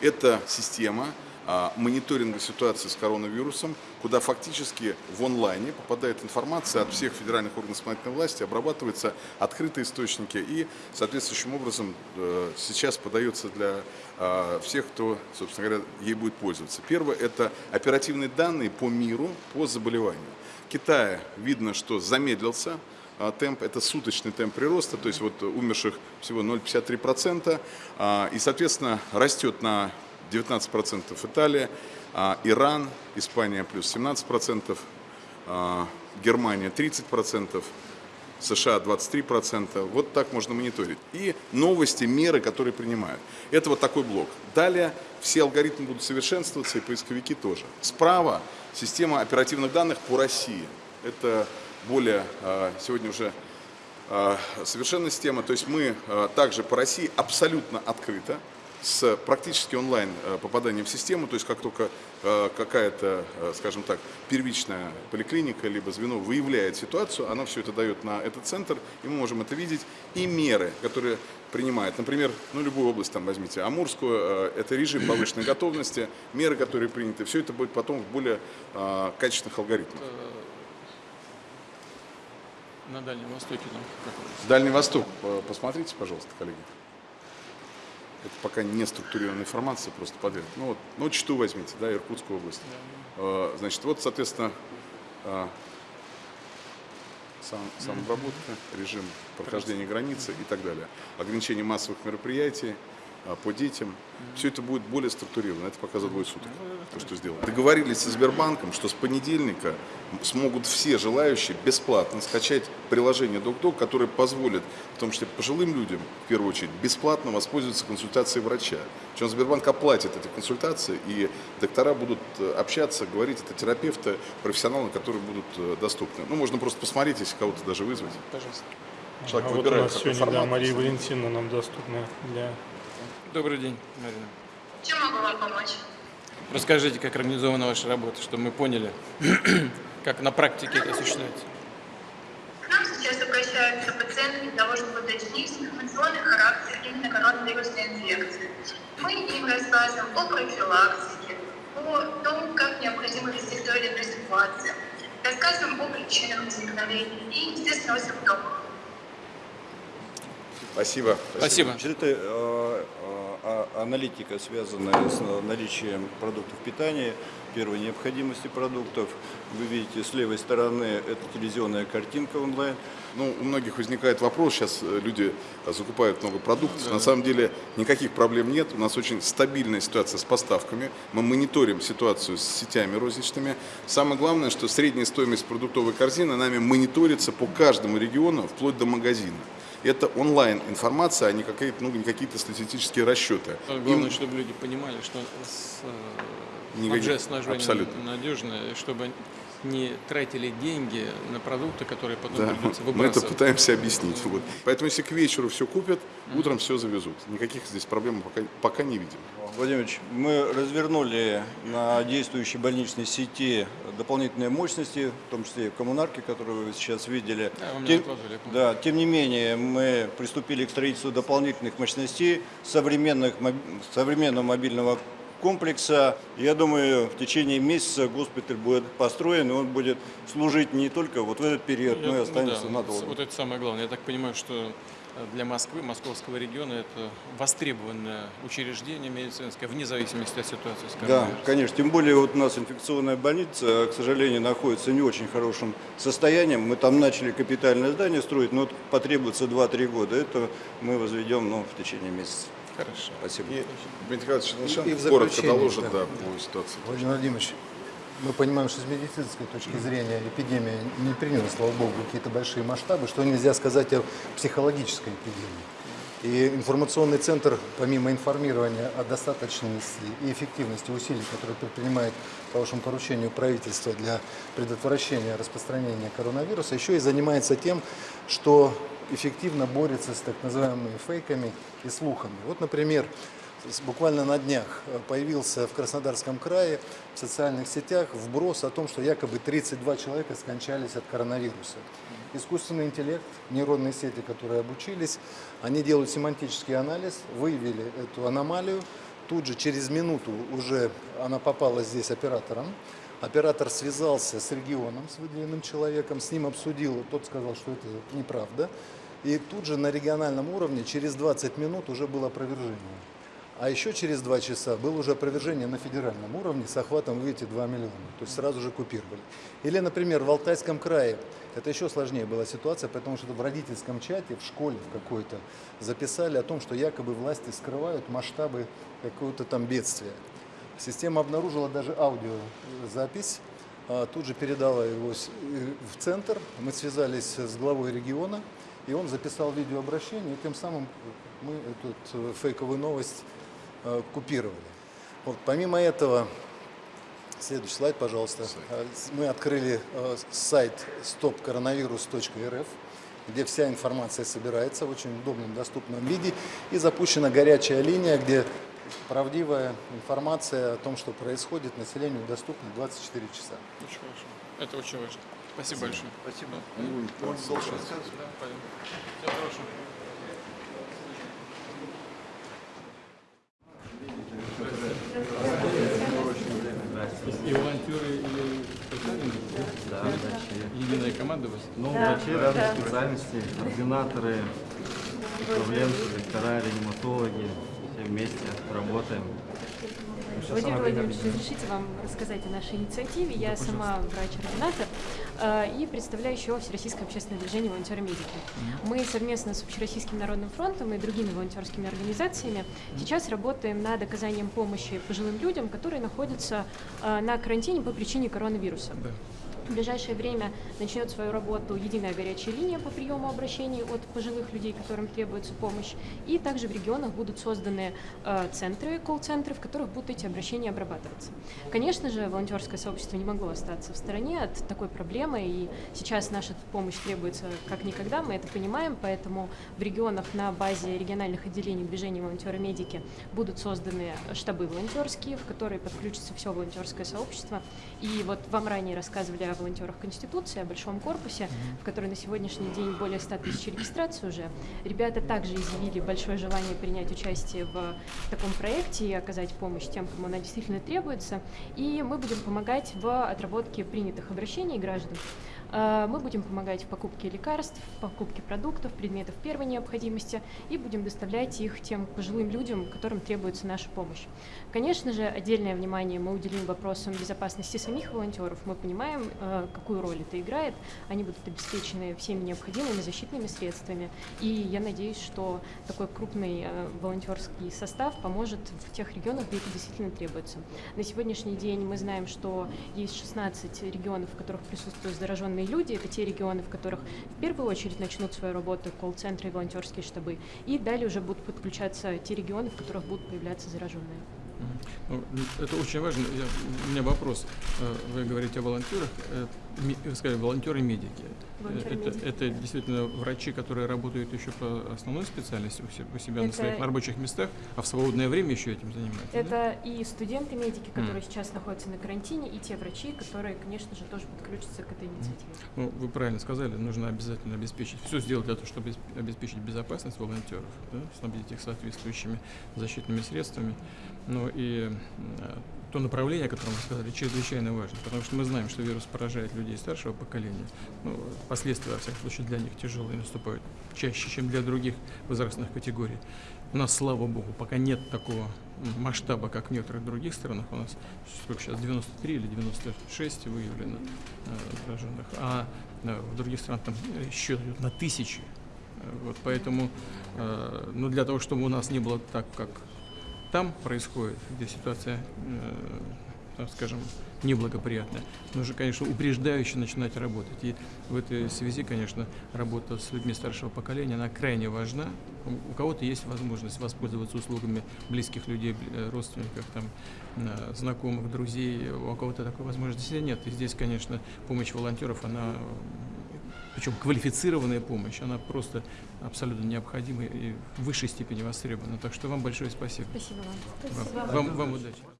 Это система а, мониторинга ситуации с коронавирусом, куда фактически в онлайне попадает информация от всех федеральных органов исполнительной власти, обрабатываются открытые источники и соответствующим образом э, сейчас подается для а, всех, кто, собственно говоря, ей будет пользоваться. Первое – это оперативные данные по миру, по заболеванию. Китае видно, что замедлился а, темп, это суточный темп прироста, то есть вот умерших всего 0,53%, и, соответственно, растет на 19% Италия, а, Иран, Испания плюс 17%, а, Германия 30%, США 23%. Вот так можно мониторить. И новости, меры, которые принимают. Это вот такой блок. Далее все алгоритмы будут совершенствоваться, и поисковики тоже. Справа система оперативных данных по России. Это более а, сегодня уже совершенная система. То есть мы также по России абсолютно открыто с практически онлайн попаданием в систему, то есть как только какая-то, скажем так, первичная поликлиника либо звено выявляет ситуацию, она все это дает на этот центр, и мы можем это видеть, и меры, которые принимает. Например, ну, любую область там возьмите, Амурскую, это режим повышенной готовности, меры, которые приняты, все это будет потом в более качественных алгоритмах. На Дальнем Востоке. Ну, Дальний Восток, посмотрите, пожалуйста, коллеги. Это пока не структурированная информация, просто подряд. Ну вот, ну Читу возьмите, да, Иркутскую область. Да. Значит, вот, соответственно, а, сам, самообработка, режим прохождения границы и так далее. Ограничение массовых мероприятий, по детям. Все это будет более структурировано. Это пока за двое суток, то, что сделано. Договорились со Сбербанком, что с понедельника смогут все желающие бесплатно скачать приложение DocDoc, которое позволит, в том числе пожилым людям, в первую очередь, бесплатно воспользоваться консультацией врача. Причем Сбербанк оплатит эти консультации, и доктора будут э, общаться, говорить, это терапевты, профессионалы, которые будут э, доступны. Ну, можно просто посмотреть, если кого-то даже вызвать. Пожалуйста. Человек а вот у нас сегодня, формат, да, Мария Валентиновна нам доступна для Добрый день, Марина. Чем могу вам помочь? Расскажите, как организована ваша работа, чтобы мы поняли, как на практике это осуществляется. К нам сейчас обращаются пациенты для того, чтобы уточнить информационный характер именно коронавирусной инфекции. Мы им рассказываем о профилактике, о том, как необходимо вести в той или иной ситуации. Рассказываем о причинах возникновения и, естественно, о симптомах. Спасибо. Спасибо. Э, аналитика, связанная с наличием продуктов питания, первой необходимости продуктов. Вы видите, с левой стороны это телевизионная картинка онлайн. Ну, у многих возникает вопрос, сейчас э, люди закупают много продуктов, да. на самом деле никаких проблем нет, у нас очень стабильная ситуация с поставками, мы мониторим ситуацию с сетями розничными. Самое главное, что средняя стоимость продуктовой корзины нами мониторится по каждому региону, вплоть до магазина это онлайн информация, а не какие-то ну, какие-то статистические расчеты. Главное, Им... чтобы люди понимали, что с, э, Никаких... абсолютно надежно, чтобы не тратили деньги на продукты, которые потом да, придется выбрасывать. Мы это пытаемся объяснить. Вот. Поэтому если к вечеру все купят, утром все завезут. Никаких здесь проблем пока, пока не видим. Владимирович, мы развернули на действующей больничной сети дополнительные мощности, в том числе и коммунарки, которые вы сейчас видели. Да, тем, да, тем не менее, мы приступили к строительству дополнительных мощностей современных, современного мобильного комплекса. Я думаю, в течение месяца госпиталь будет построен, и он будет служить не только вот в этот период, но и останется ну, да, надолго. Вот это самое главное. Я так понимаю, что для Москвы, московского региона, это востребованное учреждение медицинское, вне зависимости от ситуации с Да, конечно. Тем более вот у нас инфекционная больница, к сожалению, находится в не очень хорошем состоянии. Мы там начали капитальное здание строить, но потребуется 2-3 года. Это мы возведем ну, в течение месяца. Хорошо. Спасибо. И, Дмитрий Николаевич коротко доложит да. Да, по ситуации. Владимир Владимирович, мы понимаем, что с медицинской точки зрения эпидемия не приняла, слава богу, какие-то большие масштабы, что нельзя сказать о психологической эпидемии. И информационный центр, помимо информирования о достаточности и эффективности усилий, которые предпринимает по вашему поручению правительство для предотвращения распространения коронавируса, еще и занимается тем, что эффективно борется с так называемыми фейками и слухами. Вот, например, буквально на днях появился в Краснодарском крае в социальных сетях вброс о том, что якобы 32 человека скончались от коронавируса. Искусственный интеллект, нейронные сети, которые обучились, они делают семантический анализ, выявили эту аномалию. Тут же через минуту уже она попала здесь оператором. Оператор связался с регионом, с выделенным человеком, с ним обсудил, тот сказал, что это неправда. И тут же на региональном уровне через 20 минут уже было опровержение. А еще через два часа было уже опровержение на федеральном уровне с охватом, видите, 2 миллиона. То есть сразу же купировали. Или, например, в Алтайском крае, это еще сложнее была ситуация, потому что в родительском чате, в школе в какой-то, записали о том, что якобы власти скрывают масштабы какого-то там бедствия. Система обнаружила даже аудиозапись, а тут же передала его в центр. Мы связались с главой региона, и он записал видеообращение, и тем самым мы эту э, фейковую новость э, купировали. Вот, помимо этого, следующий слайд, пожалуйста. Э, мы открыли э, сайт stopcoronavirus.rf, где вся информация собирается в очень удобном, доступном виде, и запущена горячая линия, где правдивая информация о том, что происходит, населению доступна 24 часа. Очень хорошо. Это очень важно. Спасибо, большое. Спасибо. Да, пойдем. Всего хорошего. И волонтеры, и специальные? Да, врачи. Единая команда у вас? Ну, врачи разных специальностей, координаторы, управленцы, доктора, реаниматологи, все вместе работаем. Владимир Владимирович, разрешите вам рассказать о нашей инициативе. Я сама врач-ординатор э, и представляю еще Всероссийское общественное движение «Волонтеры-медики». Мы совместно с Общероссийским народным фронтом и другими волонтерскими организациями сейчас работаем над оказанием помощи пожилым людям, которые находятся э, на карантине по причине коронавируса. В ближайшее время начнет свою работу единая горячая линия по приему обращений от пожилых людей, которым требуется помощь. И также в регионах будут созданы э, центры, колл-центры, в которых будут эти обращения обрабатываться. Конечно же, волонтерское сообщество не могло остаться в стороне от такой проблемы, и сейчас наша помощь требуется как никогда, мы это понимаем, поэтому в регионах на базе региональных отделений движения волонтеры-медики будут созданы штабы волонтерские, в которые подключится все волонтерское сообщество. И вот вам ранее рассказывали о волонтерах Конституции, о большом корпусе, в который на сегодняшний день более 100 тысяч регистраций уже. Ребята также изъявили большое желание принять участие в таком проекте и оказать помощь тем, кому она действительно требуется. И мы будем помогать в отработке принятых обращений граждан. Э, мы будем помогать в покупке лекарств, в покупке продуктов, предметов первой необходимости и будем доставлять их тем пожилым людям, которым требуется наша помощь. Конечно же, отдельное внимание мы уделим вопросам безопасности самих волонтеров. Мы понимаем, э, какую роль это играет. Они будут обеспечены всеми необходимыми защитными средствами. И я надеюсь, что такой крупный э, волонтерский состав поможет в тех регионах, где это действительно требуется. На сегодняшний день мы знаем, что есть 16 регионов, в которых присутствуют зараженные заинтересованные люди, это те регионы, в которых в первую очередь начнут свою работу колл-центры и волонтерские штабы. И далее уже будут подключаться те регионы, в которых будут появляться зараженные. Ну, это очень важно. Я, у меня вопрос. Э, вы говорите о волонтерах. Сказали, волонтеры-медики. Это, это действительно врачи, которые работают еще по основной специальности у себя это... на своих рабочих местах, а в свободное время еще этим занимаются? Это да? и студенты-медики, которые mm. сейчас находятся на карантине, и те врачи, которые, конечно же, тоже подключатся к этой инициативе. Ну, вы правильно сказали, нужно обязательно обеспечить, все сделать для того, чтобы обеспечить безопасность волонтеров, да, снабдить их соответствующими защитными средствами. Ну и то направление, о котором вы сказали, чрезвычайно важно, потому что мы знаем, что вирус поражает людей старшего поколения. Ну, последствия, во всяком случае, для них тяжелые наступают чаще, чем для других возрастных категорий. У нас, слава богу, пока нет такого масштаба, как в некоторых других странах. У нас сколько сейчас, 93 или 96 выявлено э, зараженных, а э, в других странах там счет идет на тысячи. Вот, поэтому, э, ну, для того, чтобы у нас не было так, как там происходит, где ситуация, э, скажем, неблагоприятная, нужно, конечно, упреждающе начинать работать. И в этой связи, конечно, работа с людьми старшего поколения, она крайне важна. У кого-то есть возможность воспользоваться услугами близких людей, э, родственников, там, э, знакомых, друзей, у кого-то такой возможности нет. И здесь, конечно, помощь волонтеров, она причем квалифицированная помощь, она просто абсолютно необходима и в высшей степени востребована. Так что вам большое спасибо. Спасибо вам. Вам, вам, вам удачи.